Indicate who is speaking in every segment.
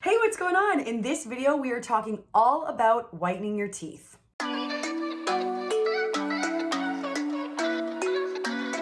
Speaker 1: Hey, what's going on? In this video, we are talking all about whitening your teeth.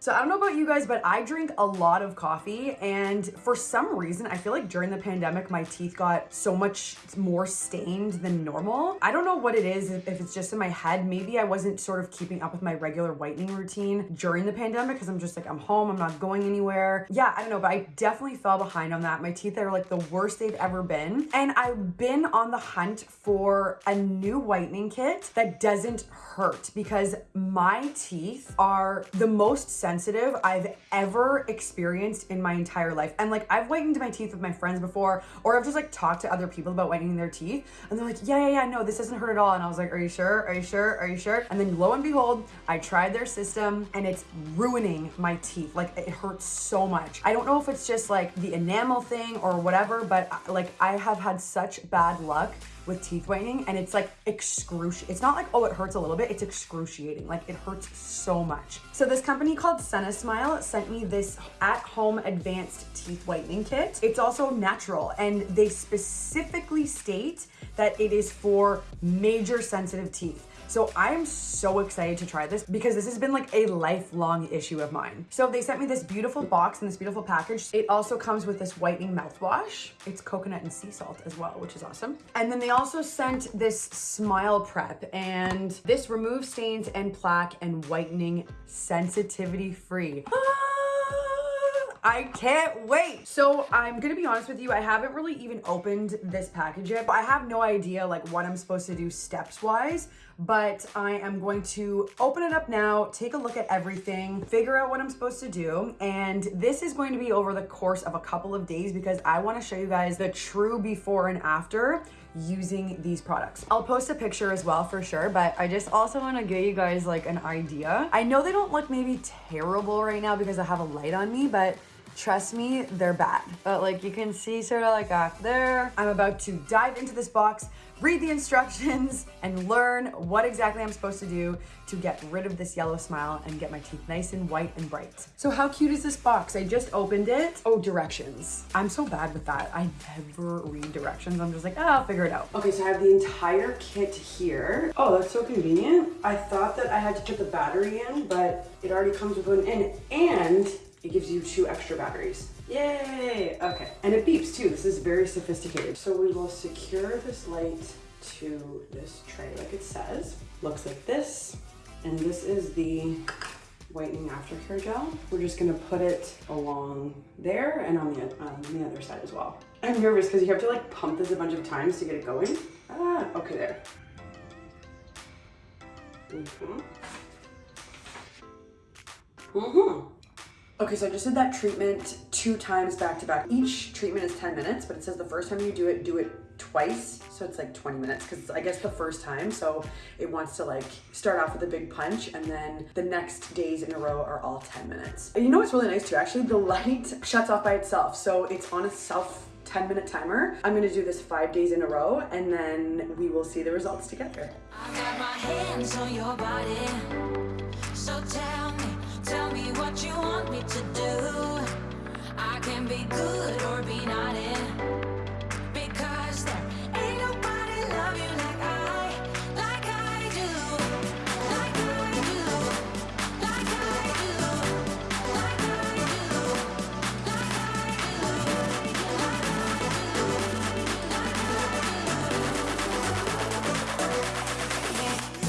Speaker 1: So I don't know about you guys, but I drink a lot of coffee and for some reason, I feel like during the pandemic, my teeth got so much more stained than normal. I don't know what it is, if it's just in my head. Maybe I wasn't sort of keeping up with my regular whitening routine during the pandemic because I'm just like, I'm home, I'm not going anywhere. Yeah, I don't know, but I definitely fell behind on that. My teeth are like the worst they've ever been. And I've been on the hunt for a new whitening kit that doesn't hurt because my teeth are the most sensitive sensitive I've ever experienced in my entire life. And like I've whitened my teeth with my friends before, or I've just like talked to other people about whitening their teeth. And they're like, yeah, yeah, yeah, no, this doesn't hurt at all. And I was like, are you sure? Are you sure? Are you sure? And then lo and behold, I tried their system and it's ruining my teeth. Like it hurts so much. I don't know if it's just like the enamel thing or whatever, but uh, like I have had such bad luck with teeth whitening and it's like excruciating. It's not like, oh, it hurts a little bit. It's excruciating. Like it hurts so much. So this company called Smile sent me this at-home advanced teeth whitening kit. It's also natural and they specifically state that it is for major sensitive teeth. So I'm so excited to try this because this has been like a lifelong issue of mine. So they sent me this beautiful box and this beautiful package. It also comes with this whitening mouthwash. It's coconut and sea salt as well, which is awesome. And then they also sent this smile prep and this removes stains and plaque and whitening sensitivity free. Ah! I can't wait. So I'm gonna be honest with you, I haven't really even opened this package yet. I have no idea like what I'm supposed to do steps wise, but I am going to open it up now, take a look at everything, figure out what I'm supposed to do. And this is going to be over the course of a couple of days because I wanna show you guys the true before and after using these products. I'll post a picture as well for sure, but I just also wanna give you guys like an idea. I know they don't look maybe terrible right now because I have a light on me, but Trust me, they're bad. But like you can see sort of like back there, I'm about to dive into this box, read the instructions, and learn what exactly I'm supposed to do to get rid of this yellow smile and get my teeth nice and white and bright. So how cute is this box? I just opened it. Oh, directions. I'm so bad with that. I never read directions. I'm just like, oh, I'll figure it out. Okay, so I have the entire kit here. Oh, that's so convenient. I thought that I had to put the battery in, but it already comes with one in. And it gives you two extra batteries. Yay! Okay, and it beeps too. This is very sophisticated. So we will secure this light to this tray like it says. Looks like this. And this is the whitening aftercare gel. We're just gonna put it along there and on the, on the other side as well. I'm nervous because you have to like pump this a bunch of times to get it going. Ah, okay there. Mm-hmm. Mm-hmm. Okay, so I just did that treatment two times back to back. Each treatment is 10 minutes, but it says the first time you do it, do it twice. So it's like 20 minutes because I guess the first time. So it wants to like start off with a big punch and then the next days in a row are all 10 minutes. And you know what's really nice too? Actually, the light shuts off by itself. So it's on a self 10 minute timer. I'm gonna do this five days in a row and then we will see the results together. Me to do. I can be good or be not naughty.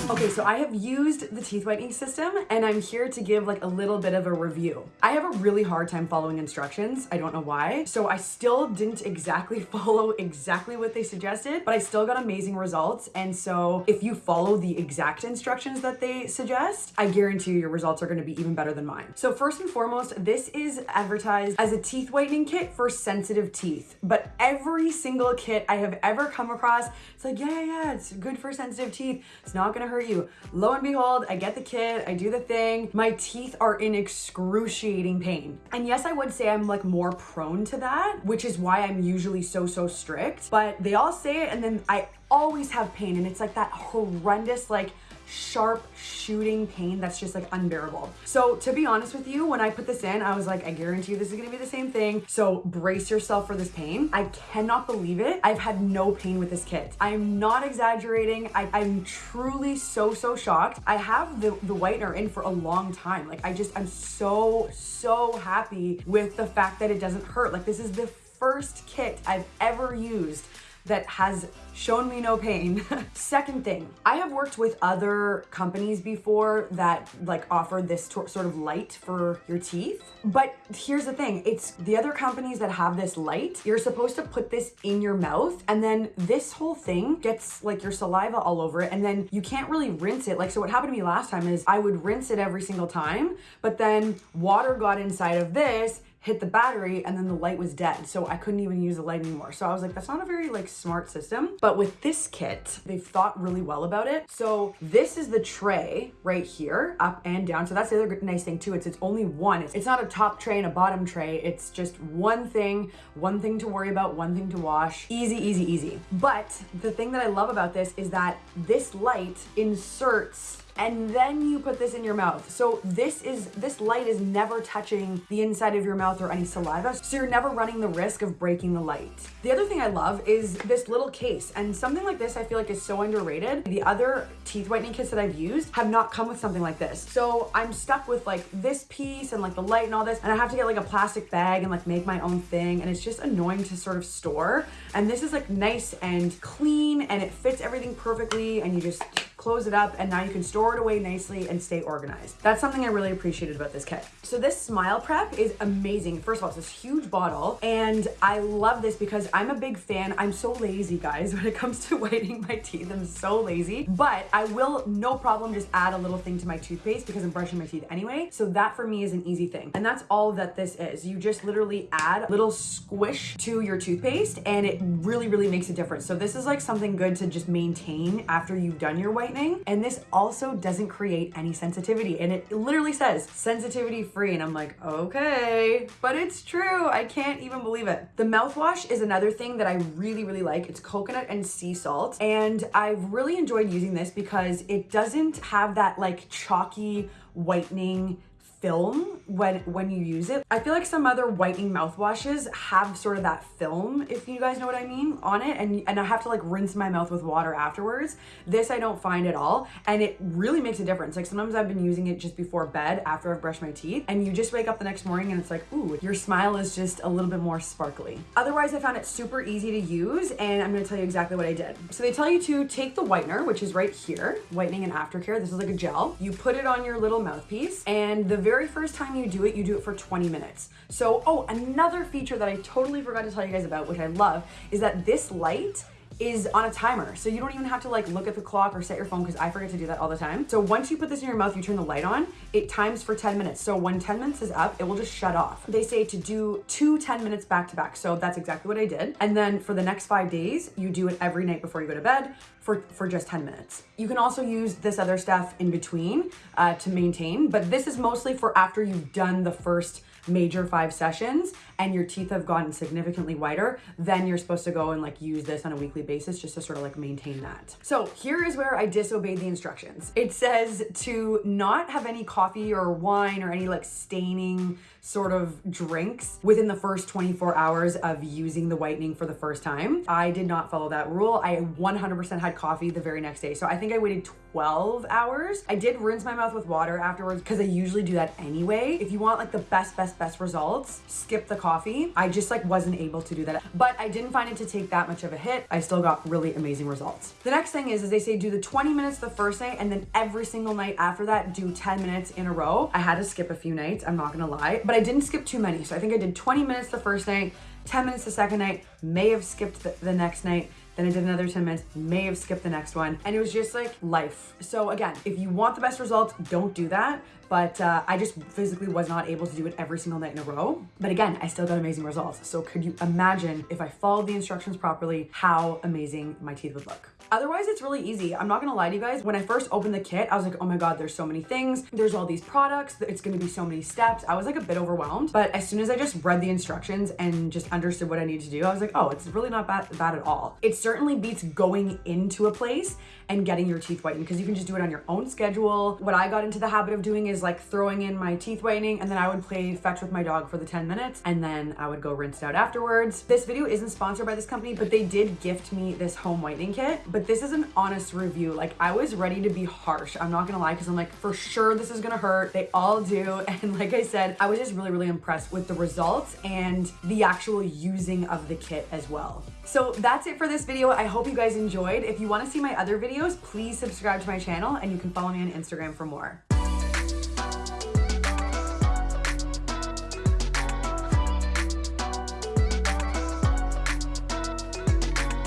Speaker 1: Okay, so I have used the teeth whitening system and I'm here to give like a little bit of a review. I have a really hard time following instructions. I don't know why. So I still didn't exactly follow exactly what they suggested, but I still got amazing results. And so if you follow the exact instructions that they suggest, I guarantee you your results are gonna be even better than mine. So first and foremost, this is advertised as a teeth whitening kit for sensitive teeth, but every single kit I have ever come across, it's like, yeah, yeah, yeah, it's good for sensitive teeth. It's not gonna hurt you. Lo and behold, I get the kit, I do the thing. My teeth are in excruciating pain. And yes, I would say I'm like more prone to that, which is why I'm usually so, so strict. But they all say it and then I always have pain and it's like that horrendous like sharp shooting pain that's just like unbearable. So to be honest with you, when I put this in, I was like, I guarantee you this is gonna be the same thing. So brace yourself for this pain. I cannot believe it. I've had no pain with this kit. I'm not exaggerating. I, am truly so, so shocked. I have the, the whitener in for a long time. Like I just, I'm so, so happy with the fact that it doesn't hurt. Like this is the first kit I've ever used that has shown me no pain. Second thing, I have worked with other companies before that like offer this sort of light for your teeth. But here's the thing, it's the other companies that have this light, you're supposed to put this in your mouth and then this whole thing gets like your saliva all over it and then you can't really rinse it. Like, so what happened to me last time is I would rinse it every single time, but then water got inside of this hit the battery and then the light was dead. So I couldn't even use the light anymore. So I was like, that's not a very like smart system. But with this kit, they've thought really well about it. So this is the tray right here, up and down. So that's the other nice thing too. It's it's only one. It's, it's not a top tray and a bottom tray. It's just one thing, one thing to worry about, one thing to wash. Easy, easy, easy. But the thing that I love about this is that this light inserts and then you put this in your mouth. So this is, this light is never touching the inside of your mouth or any saliva. So you're never running the risk of breaking the light. The other thing I love is this little case and something like this I feel like is so underrated. The other teeth whitening kits that I've used have not come with something like this. So I'm stuck with like this piece and like the light and all this and I have to get like a plastic bag and like make my own thing and it's just annoying to sort of store. And this is like nice and clean and it fits everything perfectly and you just close it up, and now you can store it away nicely and stay organized. That's something I really appreciated about this kit. So this Smile Prep is amazing. First of all, it's this huge bottle, and I love this because I'm a big fan. I'm so lazy, guys, when it comes to whitening my teeth. I'm so lazy, but I will, no problem, just add a little thing to my toothpaste because I'm brushing my teeth anyway. So that for me is an easy thing. And that's all that this is. You just literally add a little squish to your toothpaste and it really, really makes a difference. So this is like something good to just maintain after you've done your whitening And this also doesn't create any sensitivity. And it literally says sensitivity free. And I'm like, okay, but it's true. I can't even believe it. The mouthwash is another thing that I really, really like. It's coconut and sea salt. And I've really enjoyed using this because it doesn't have that like chalky whitening film when when you use it. I feel like some other whitening mouthwashes have sort of that film, if you guys know what I mean, on it. And, and I have to like rinse my mouth with water afterwards. This I don't find at all. And it really makes a difference. Like sometimes I've been using it just before bed after I've brushed my teeth. And you just wake up the next morning and it's like, ooh, your smile is just a little bit more sparkly. Otherwise, I found it super easy to use. And I'm gonna tell you exactly what I did. So they tell you to take the whitener, which is right here, whitening and aftercare. This is like a gel. You put it on your little mouthpiece and the very first time you do it, you do it for 20 minutes. So, oh, another feature that I totally forgot to tell you guys about, which I love, is that this light is on a timer. So you don't even have to like look at the clock or set your phone because I forget to do that all the time. So once you put this in your mouth, you turn the light on, it times for 10 minutes. So when 10 minutes is up, it will just shut off. They say to do two 10 minutes back to back. So that's exactly what I did. And then for the next five days, you do it every night before you go to bed for, for just 10 minutes. You can also use this other stuff in between uh, to maintain, but this is mostly for after you've done the first major five sessions and your teeth have gotten significantly whiter, then you're supposed to go and like use this on a weekly basis just to sort of like maintain that. So here is where I disobeyed the instructions. It says to not have any coffee or wine or any like staining sort of drinks within the first 24 hours of using the whitening for the first time. I did not follow that rule. I 100% had coffee the very next day. So I think I waited 12 hours. I did rinse my mouth with water afterwards because I usually do that anyway. If you want like the best, best, best results, skip the coffee. I just like wasn't able to do that. But I didn't find it to take that much of a hit. I still got really amazing results. The next thing is, is they say do the 20 minutes the first night and then every single night after that, do 10 minutes in a row. I had to skip a few nights, I'm not gonna lie, but I didn't skip too many. So I think I did 20 minutes the first night, 10 minutes the second night, may have skipped the, the next night, then I did another 10 minutes, may have skipped the next one. And it was just like life. So again, if you want the best results, don't do that. But uh, I just physically was not able to do it every single night in a row. But again, I still got amazing results. So could you imagine if I followed the instructions properly, how amazing my teeth would look? Otherwise, it's really easy. I'm not gonna lie to you guys. When I first opened the kit, I was like, oh my God, there's so many things. There's all these products. It's gonna be so many steps. I was like a bit overwhelmed. But as soon as I just read the instructions and just understood what I need to do, I was like, oh, it's really not bad, bad at all. It certainly beats going into a place and getting your teeth whitened because you can just do it on your own schedule. What I got into the habit of doing is like throwing in my teeth whitening and then I would play fetch with my dog for the 10 minutes and then I would go rinse out afterwards. This video isn't sponsored by this company, but they did gift me this home whitening kit. But this is an honest review. Like I was ready to be harsh. I'm not gonna lie because I'm like, for sure this is gonna hurt. They all do. And like I said, I was just really, really impressed with the results and the actual using of the kit as well. So that's it for this video. I hope you guys enjoyed. If you wanna see my other videos, please subscribe to my channel and you can follow me on Instagram for more.